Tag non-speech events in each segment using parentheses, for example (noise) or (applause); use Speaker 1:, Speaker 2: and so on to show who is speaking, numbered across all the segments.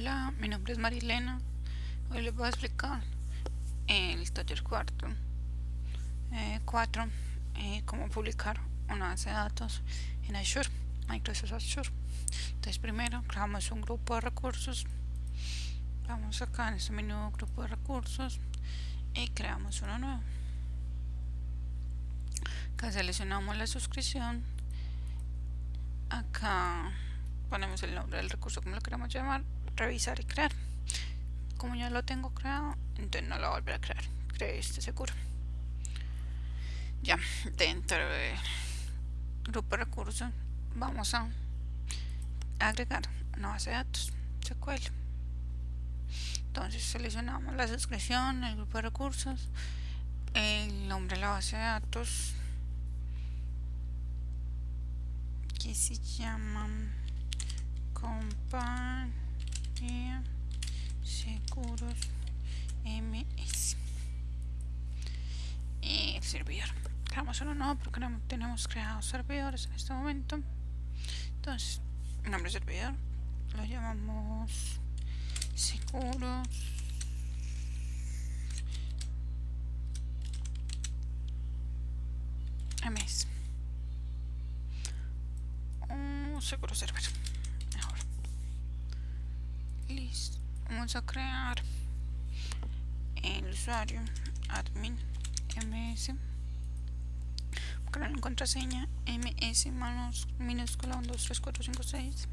Speaker 1: Hola, mi nombre es Marilena. Hoy les voy a explicar el taller cuarto 4 eh, eh, cómo publicar una base de datos en Azure, Microsoft Azure. Entonces primero creamos un grupo de recursos. Vamos acá en este menú grupo de recursos y creamos uno nuevo. Acá seleccionamos la suscripción. Acá ponemos el nombre del recurso como lo queremos llamar revisar y crear. Como ya lo tengo creado entonces no lo voy a crear creé este seguro. Ya dentro del grupo de recursos vamos a agregar una base de datos SQL. Entonces seleccionamos la suscripción el grupo de recursos el nombre de la base de datos que se llama seguros ms y el servidor. Creamos uno no porque no tenemos creados servidores en este momento. Entonces nombre servidor lo llamamos seguros. Ms un seguro server vamos a crear. El usuario admin ms crear la contraseña ms minúscula 1 2 3 4 5 6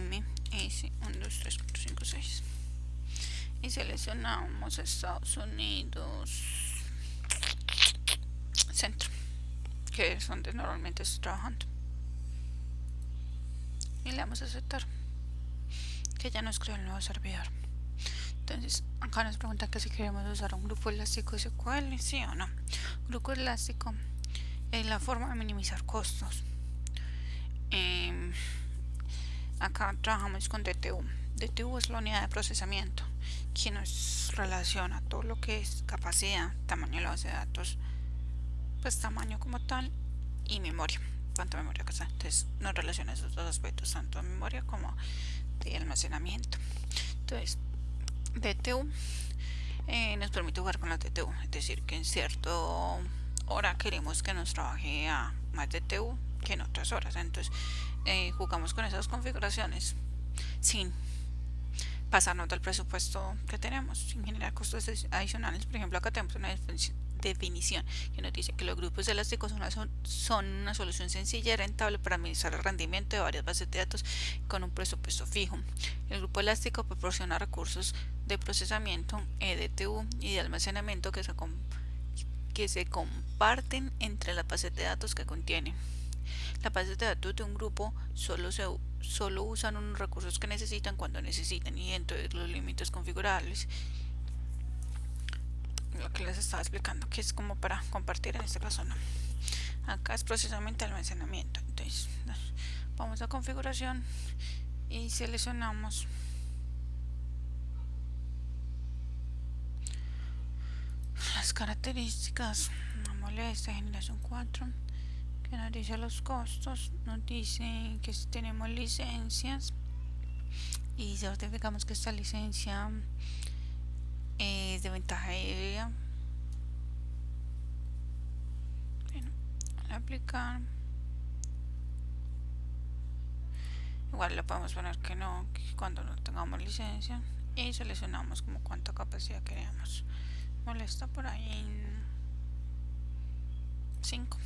Speaker 1: ms 1 2 3 4 5 6 y seleccionamos Estados Unidos centro que es donde normalmente estoy trabajando. Y le damos a aceptar que ya nos creó el nuevo servidor. Entonces acá nos pregunta que si queremos usar un grupo elástico SQL sí o no grupo elástico es la forma de minimizar costos. Em, acá trabajamos con DTU DTU es la unidad de procesamiento que nos relaciona todo lo que es capacidad, tamaño de la base de datos pues tamaño como tal y memoria cuánta memoria que está entonces nos relaciona esos dos aspectos tanto memoria como de almacenamiento. Entonces DTU eh, nos permite jugar con la DTU es decir que en cierto hora queremos que nos trabaje a más DTU que en otras horas. Entonces eh, jugamos con esas configuraciones sin pasarnos del presupuesto que tenemos sin generar costos adicionales. Por ejemplo acá tenemos una definición que nos dice que los grupos elásticos son una, solución sencilla y rentable para administrar el rendimiento de varias bases de datos con un presupuesto fijo. El grupo elástico proporciona recursos de procesamiento, EDTU y de almacenamiento que se, comparten entre las bases de datos que contienen. Las bases de datos de un grupo solo, solo usan unos recursos que necesitan cuando necesitan y dentro de los límites configurables lo que les estaba explicando que es como para compartir en este caso no acá es procesamiento de almacenamiento. Entonces vamos a configuración y seleccionamos. Las características. Una esta generación 4 que nos dice los costos nos dice que tenemos licencias y certificamos que esta licencia de ventaja aérea bueno, aplicar. Igual le podemos poner que no cuando no tengamos licencia y seleccionamos como cuánta capacidad queremos. Molesta por ahí en 5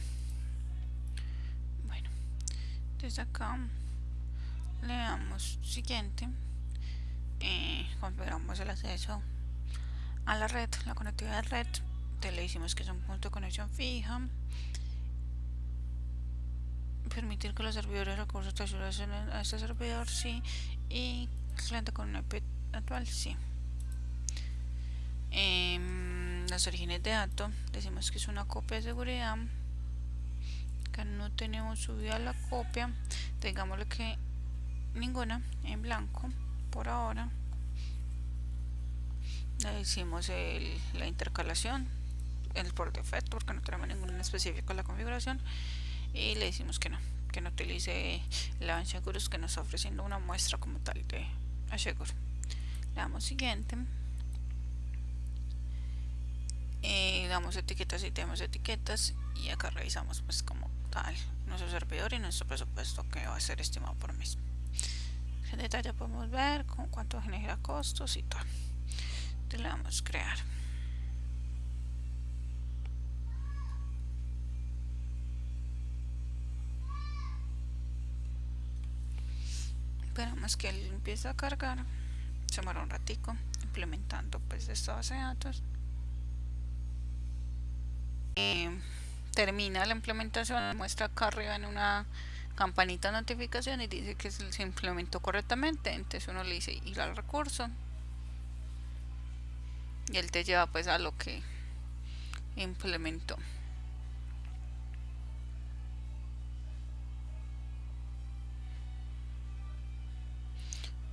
Speaker 1: bueno desde acá le damos siguiente. Eh, configuramos el acceso a la red, la conectividad de red, le decimos que es un punto de conexión fija, permitir que los servidores recursos te ayuden a este servidor, sí, y cliente con un IP actual, sí. Eh, los orígenes de datos, decimos que es una copia de seguridad, que no tenemos subida la copia, digámosle que ninguna en blanco por ahora le hicimos la intercalación el por defecto porque no tenemos ningún específico en la configuración y le decimos que no que no utilice el Seguros que nos está ofreciendo una muestra como tal de Aseguro. Le damos siguiente. Eh, damos etiquetas y tenemos etiquetas y acá revisamos pues como tal nuestro servidor y nuestro presupuesto que va a ser estimado por mes. En detalle podemos ver con cuánto genera costos y tal. Entonces le damos crear. esperamos que él empiece a cargar se muere un ratico implementando pues esta base de datos termina la implementación muestra acá arriba en una campanita de notificación y dice que se implementó correctamente entonces uno le dice ir al recurso y él te lleva pues a lo que implementó.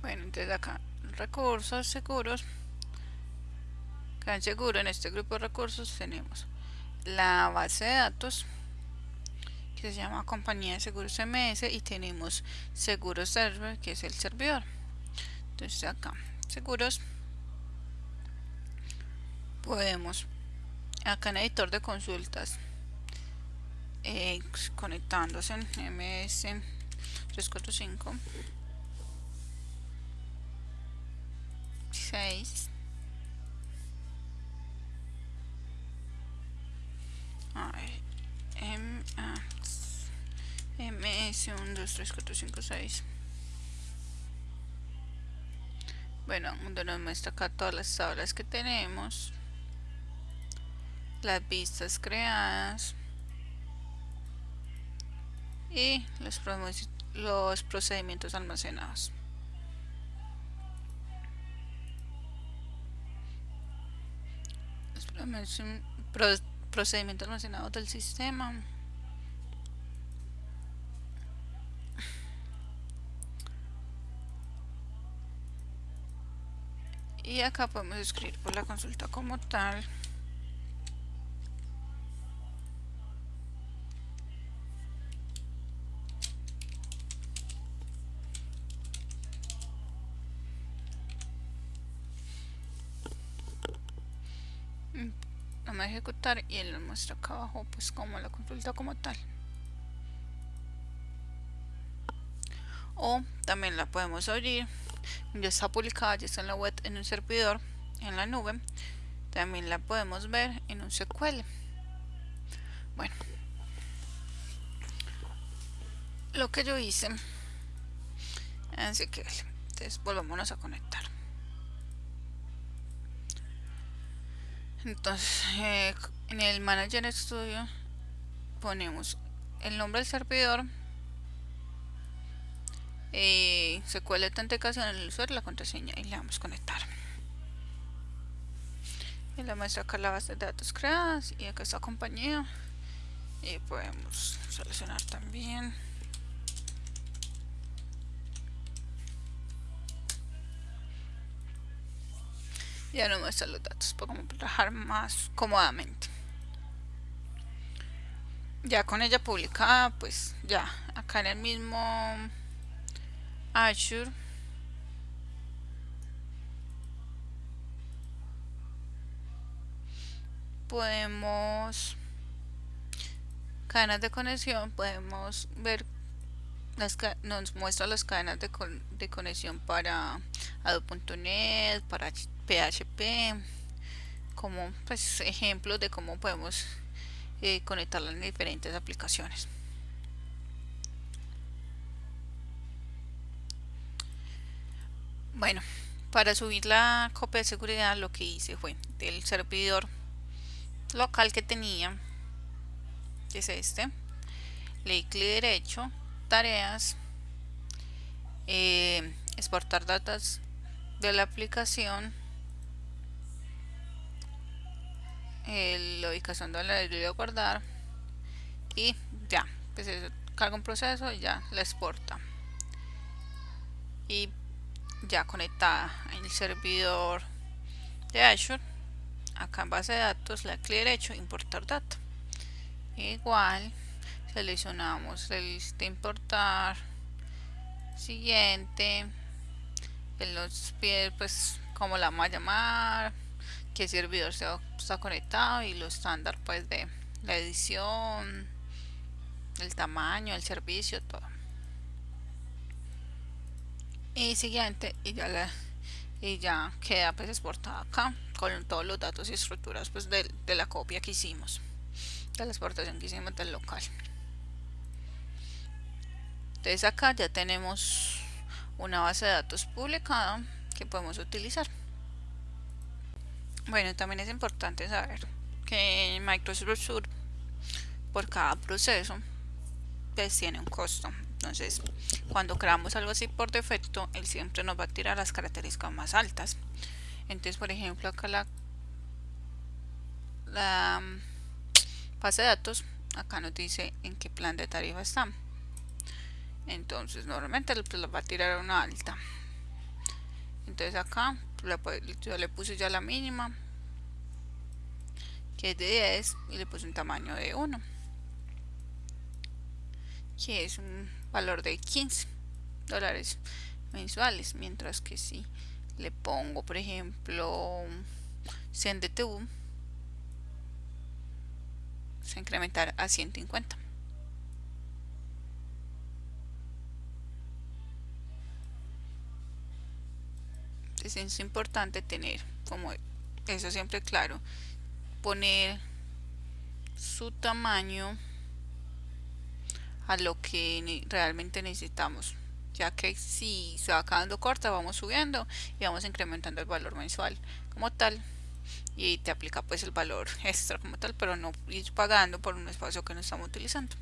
Speaker 1: Bueno entonces acá recursos seguros. Acá seguro en este grupo de recursos tenemos la base de datos que se llama compañía de seguros MS y tenemos seguros server que es el servidor. Entonces acá seguros podemos acá en editor de consultas eh, conectándose en MS 345 6 M, A, MS 1, 2, 3, 4, 5, 6 bueno, donde nos muestra acá todas las tablas que tenemos las vistas creadas y los, los procedimientos almacenados. Procedimiento almacenado del sistema. Y acá podemos escribir por la consulta como tal y él nos muestra acá abajo pues como la consulta como tal. O también la podemos abrir. Ya está publicada, ya está en la web en un servidor en la nube. También la podemos ver en un SQL bueno. Lo que yo hice. En SQL entonces volvámonos a conectar entonces eh, en el manager studio ponemos el nombre del servidor eh, SQL de autenticación el usuario la contraseña y le damos conectar. Y le muestra acá la base de datos creadas y acá está compañía y podemos seleccionar también ya no muestra los datos podemos trabajar más cómodamente. Ya con ella publicada pues ya acá en el mismo Azure. Podemos cadenas de conexión podemos ver las nos muestra las cadenas de, de conexión para Adobe.net para PHP como pues, ejemplos de cómo podemos eh, conectarla en diferentes aplicaciones. Bueno, para subir la copia de seguridad lo que hice fue del servidor local que tenía, que es este, le di clic derecho, tareas, eh, exportar datos de la aplicación la ubicación donde la voy a guardar y ya pues carga un proceso y ya la exporta. Y ya conectada en el servidor de Azure. Acá en base de datos la clic derecho importar data igual seleccionamos el de importar siguiente en los pies pues como la vamos a llamar qué servidor se está conectado y lo estándar pues de la edición el tamaño el servicio todo. Y siguiente y ya la y ya queda pues exportada acá con todos los datos y estructuras pues de, de la copia que hicimos de la exportación que hicimos del local. Entonces acá ya tenemos una base de datos publicada que podemos utilizar bueno también es importante saber que Microsoft Azure por cada proceso pues tiene un costo. Entonces cuando creamos algo así por defecto él siempre nos va a tirar las características más altas. Entonces por ejemplo acá la la mm, base de datos acá nos dice en qué plan de tarifa está. Entonces normalmente lo va a tirar una alta. Entonces acá yo le puse ya la mínima que es de 10 y le puse un tamaño de 1 que es un valor de 15 dólares mensuales mientras que si le pongo por ejemplo 100 DTU se incrementar a 150 es importante tener como eso siempre claro poner su tamaño a lo que realmente necesitamos ya que si se va quedando corta vamos subiendo y vamos incrementando el valor mensual como tal y te aplica pues el valor (laughs) extra como tal pero no ir pagando por un espacio que no estamos utilizando.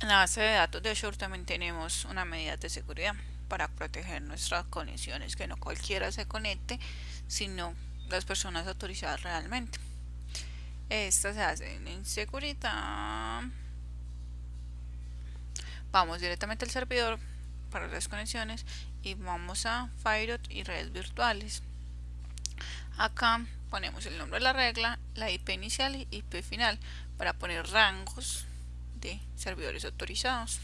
Speaker 1: En la base de datos de Azure también tenemos una medida de seguridad para proteger nuestras conexiones, que no cualquiera se conecte, sino las personas autorizadas realmente. Estas se hacen en seguridad. Vamos directamente al servidor para las conexiones y vamos a Firewall y redes virtuales. Acá ponemos el nombre de la regla, la IP inicial y IP final para poner rangos de servidores autorizados.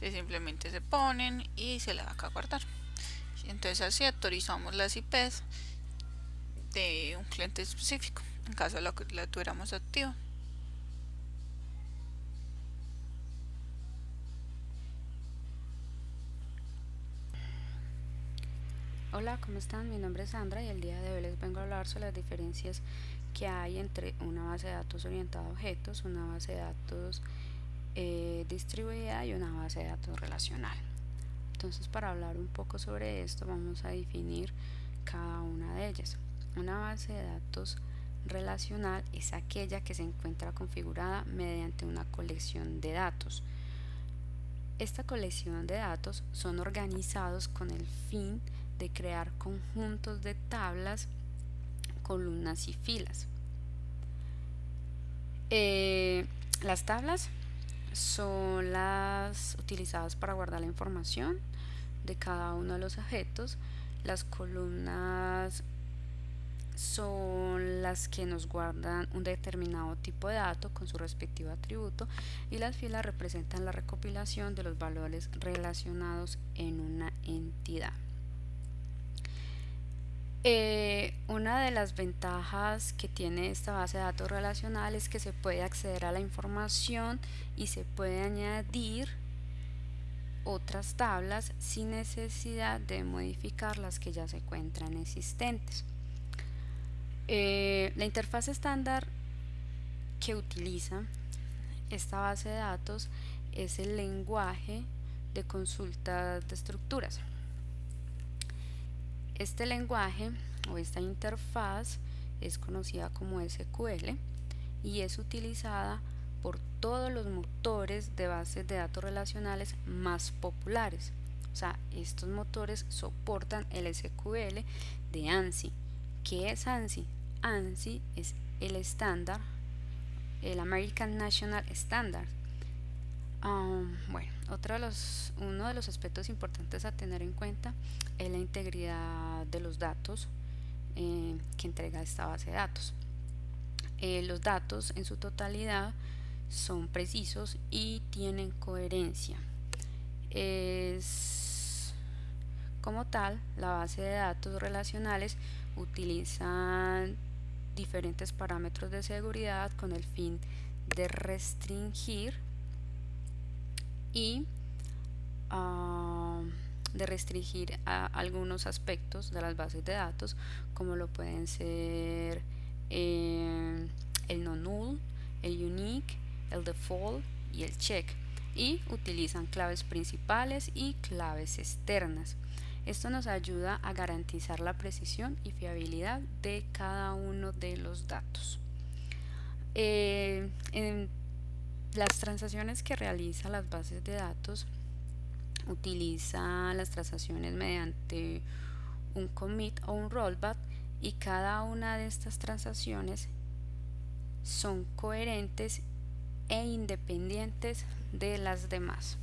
Speaker 1: Simplemente se ponen y se le va a guardar entonces así autorizamos las IPs de un cliente específico en caso de lo que la tuviéramos activa
Speaker 2: Hola, ¿cómo están? Mi nombre es Sandra y el día de hoy les vengo a hablar sobre las diferencias que hay entre una base de datos orientada a objetos, una base de datos eh, distribuida y una base de datos relacional. Entonces para hablar un poco sobre esto vamos a definir cada una de ellas. Una base de datos relacional es aquella que se encuentra configurada mediante una colección de datos. Esta colección de datos son organizados con el fin de crear conjuntos de tablas, columnas y filas. Eh, las tablas son las utilizadas para guardar la información de cada uno de los objetos. Las columnas son las que nos guardan un determinado tipo de dato con su respectivo atributo y las filas representan la recopilación de los valores relacionados en una entidad. Eh, una de las ventajas que tiene esta base de datos relacional es que se puede acceder a la información y se puede añadir otras tablas sin necesidad de modificar las que ya se encuentran existentes. Eh, la interfaz estándar que utiliza esta base de datos es el lenguaje de consulta de estructuras. Este lenguaje o esta interfaz es conocida como SQL y es utilizada por todos los motores de bases de datos relacionales más populares. O sea, estos motores soportan el SQL de ANSI. ¿Qué es ANSI? ANSI es el estándar, el American National Standard. Um, bueno, otro de los, uno de los aspectos importantes a tener en cuenta es la integridad de los datos eh, que entrega esta base de datos. Eh, los datos en su totalidad son precisos y tienen coherencia. Es, como tal, la base de datos relacionales utilizan diferentes parámetros de seguridad con el fin de restringir y uh, de restringir a algunos aspectos de las bases de datos como lo pueden ser eh, el no null, el unique, el default y el check y utilizan claves principales y claves externas. Esto nos ayuda a garantizar la precisión y fiabilidad de cada uno de los datos. Eh, las transacciones que realizan las bases de datos utiliza las transacciones mediante un commit o un rollback y cada una de estas transacciones son coherentes e independientes de las demás.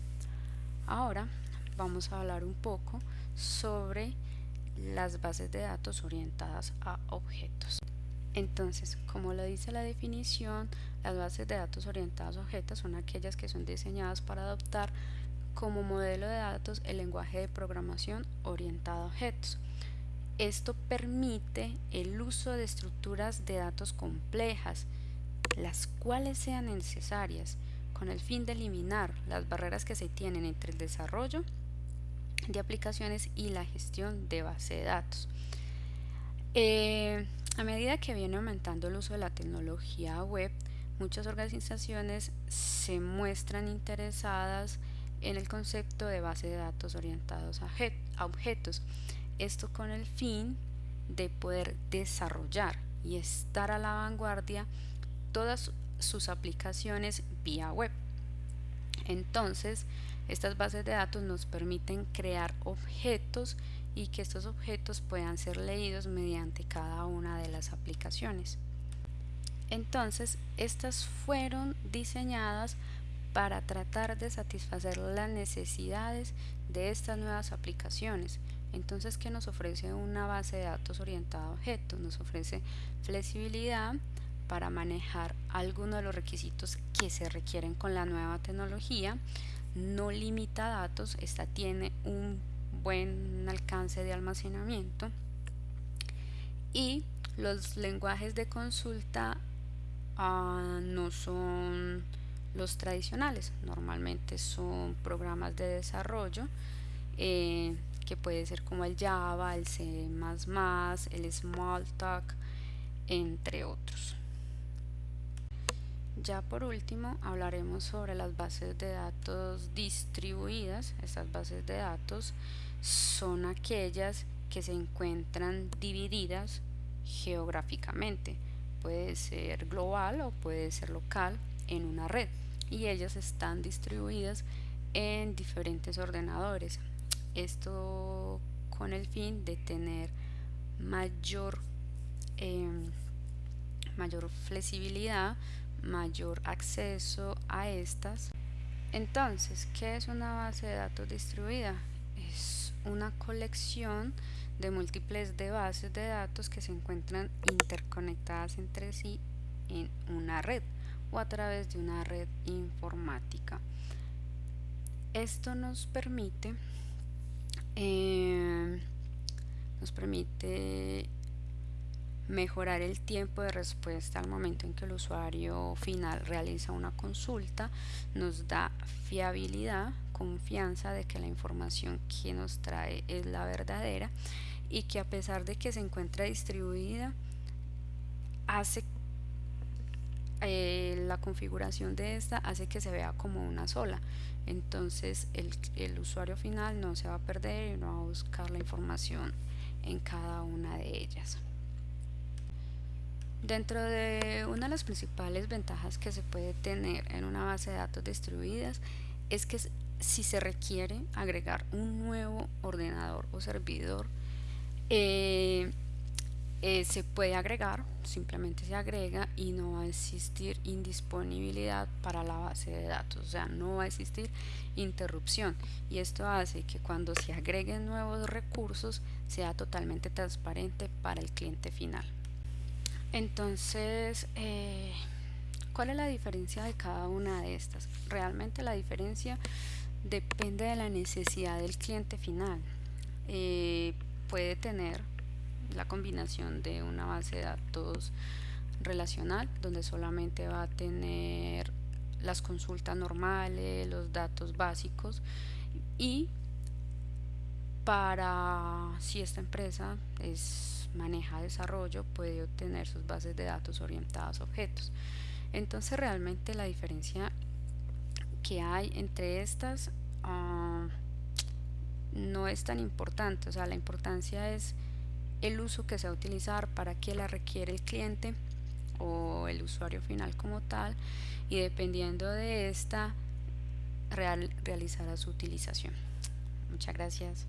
Speaker 2: Ahora vamos a hablar un poco sobre las bases de datos orientadas a objetos. Entonces, como lo dice la definición, las bases de datos orientadas a objetos son aquellas que son diseñadas para adoptar como modelo de datos el lenguaje de programación orientado a objetos. Esto permite el uso de estructuras de datos complejas, las cuales sean necesarias, con el fin de eliminar las barreras que se tienen entre el desarrollo de aplicaciones y la gestión de base de datos. Eh, a medida que viene aumentando el uso de la tecnología web, muchas organizaciones se muestran interesadas en el concepto de base de datos orientados a objetos. Esto con el fin de poder desarrollar y estar a la vanguardia todas sus aplicaciones vía web. Entonces, estas bases de datos nos permiten crear objetos y que estos objetos puedan ser leídos mediante cada una de las aplicaciones. Entonces, estas fueron diseñadas para tratar de satisfacer las necesidades de estas nuevas aplicaciones. Entonces, ¿qué nos ofrece una base de datos orientada a objetos? Nos ofrece flexibilidad para manejar algunos de los requisitos que se requieren con la nueva tecnología. No limita datos, esta tiene un buen alcance de almacenamiento. Y los lenguajes de consulta uh, no son los tradicionales normalmente son programas de desarrollo eh, que puede ser como el Java, el C++, el Smalltalk, entre otros. Ya por último hablaremos sobre las bases de datos distribuidas. Estas bases de datos son aquellas que se encuentran divididas geográficamente. Puede ser global o puede ser local en una red y ellas están distribuidas en diferentes ordenadores. Esto con el fin de tener mayor, em, mayor flexibilidad, mayor acceso a estas. Entonces, ¿qué es una base de datos distribuida? Una colección de múltiples de bases de datos que se encuentran interconectadas entre sí en una red o a través de una red informática. Esto nos permite eh, nos permite mejorar el tiempo de respuesta al momento en que el usuario final realiza una consulta, nos da fiabilidad, confianza de que la información que nos trae es la verdadera y que a pesar de que se encuentra distribuida, hace eh, la configuración de esta hace que se vea como una sola. Entonces el, el, usuario final no se va a perder y no va a buscar la información en cada una de ellas. Dentro de una de las principales ventajas que se puede tener en una base de datos distribuidas es que si se requiere agregar un nuevo ordenador o servidor eh, eh, se puede agregar, simplemente se agrega y no va a existir indisponibilidad para la base de datos, o sea, no va a existir interrupción y esto hace que cuando se agreguen nuevos recursos sea totalmente transparente para el cliente final. Entonces, eh, ¿cuál es la diferencia de cada una de estas? Realmente la diferencia depende de la necesidad del cliente final. Eh, puede tener la combinación de una base de datos relacional donde solamente va a tener las consultas normales, los datos básicos y para si esta empresa es maneja desarrollo puede obtener sus bases de datos orientadas a objetos entonces realmente la diferencia que hay entre estas uh, no es tan importante o sea la importancia es el uso que se va a utilizar, para qué la requiere el cliente o el usuario final como tal y dependiendo de esta real, realizará su utilización. Muchas gracias.